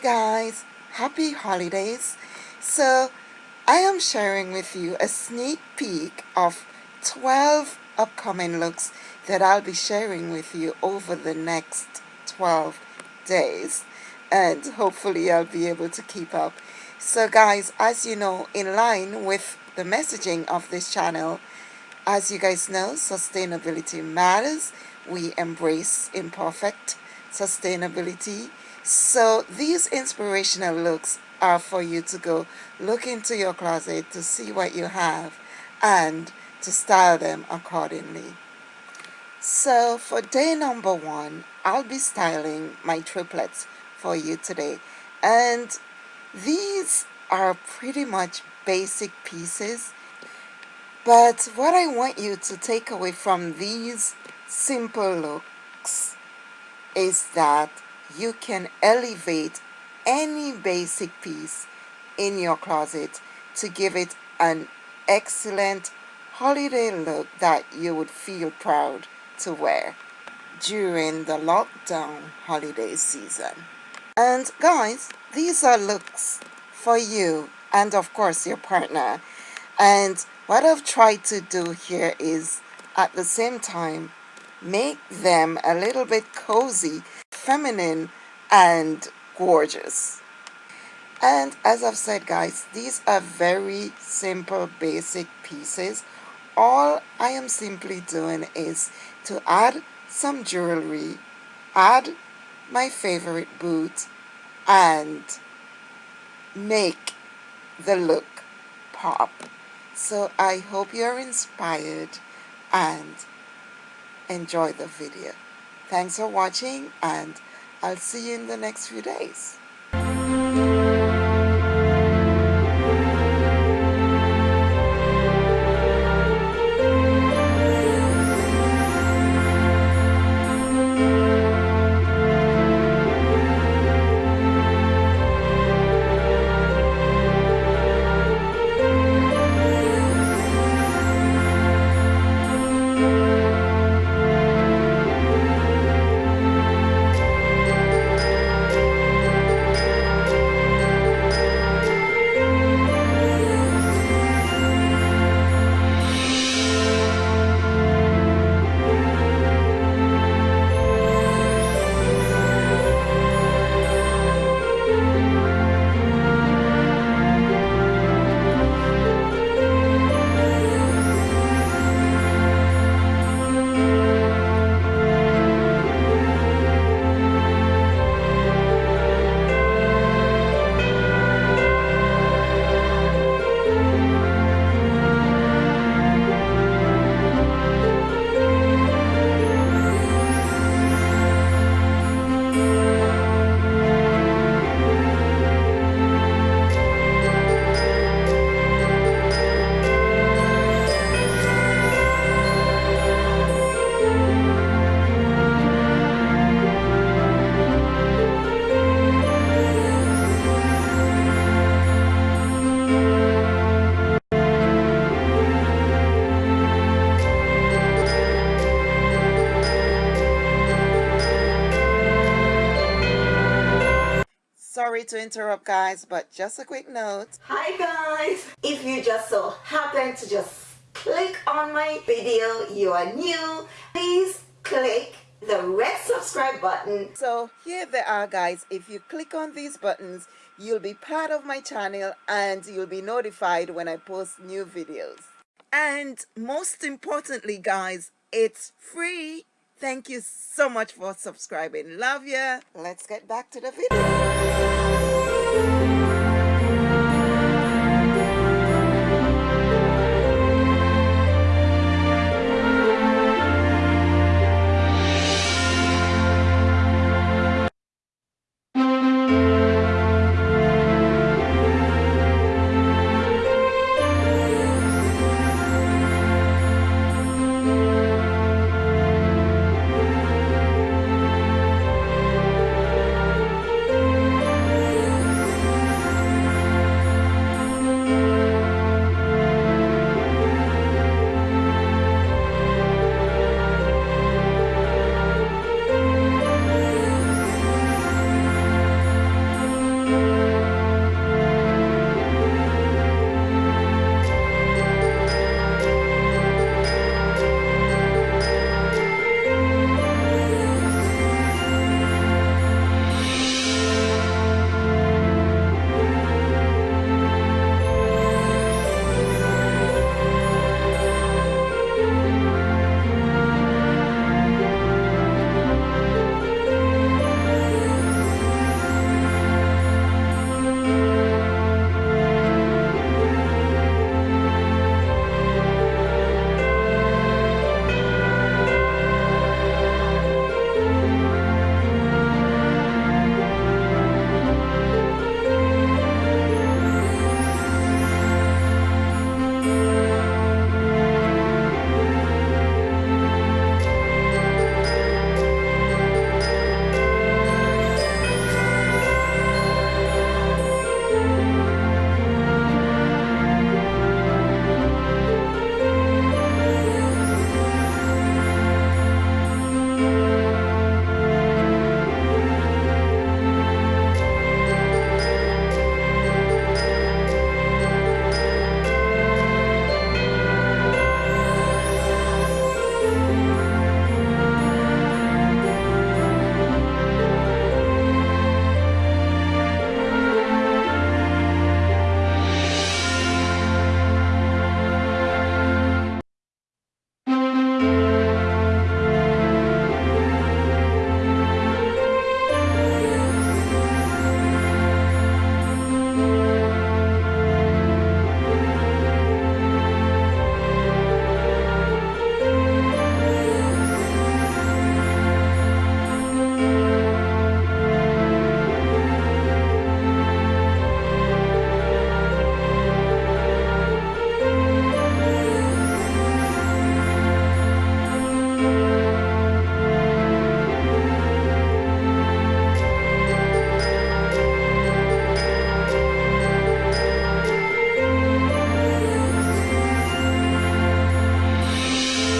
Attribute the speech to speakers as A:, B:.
A: guys, happy holidays. So I am sharing with you a sneak peek of 12 upcoming looks that I'll be sharing with you over the next 12 days and hopefully I'll be able to keep up. So guys, as you know, in line with the messaging of this channel, as you guys know, sustainability matters. We embrace imperfect sustainability so these inspirational looks are for you to go look into your closet to see what you have and to style them accordingly. So for day number one, I'll be styling my triplets for you today. And these are pretty much basic pieces. But what I want you to take away from these simple looks is that you can elevate any basic piece in your closet to give it an excellent holiday look that you would feel proud to wear during the lockdown holiday season. And guys, these are looks for you and of course your partner. And what I've tried to do here is at the same time make them a little bit cozy feminine and gorgeous. And as I've said guys, these are very simple basic pieces. All I am simply doing is to add some jewelry, add my favorite boot, and make the look pop. So I hope you're inspired and enjoy the video. Thanks for watching and I'll see you in the next few days. Sorry to interrupt guys but just a quick note.
B: Hi guys. If you just so happen to just click on my video you are new please click the red subscribe button.
A: So here they are guys. If you click on these buttons you'll be part of my channel and you'll be notified when I post new videos. And most importantly guys it's free thank you so much for subscribing. Love ya. Let's get back to the video